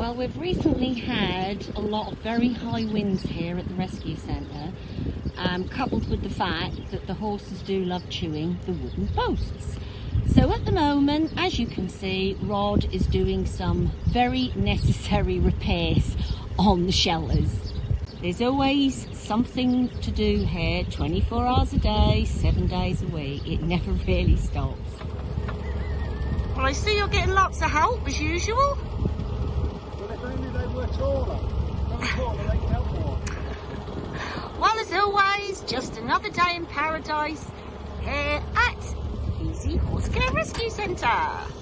Well, we've recently had a lot of very high winds here at the rescue centre, um, coupled with the fact that the horses do love chewing the wooden posts. So at the moment, as you can see, Rod is doing some very necessary repairs on the shelters. There's always something to do here, 24 hours a day, seven days a week. It never really stops. Well, I see you're getting lots of help as usual. Always, just another day in paradise here at Easy Horse Care Rescue Centre.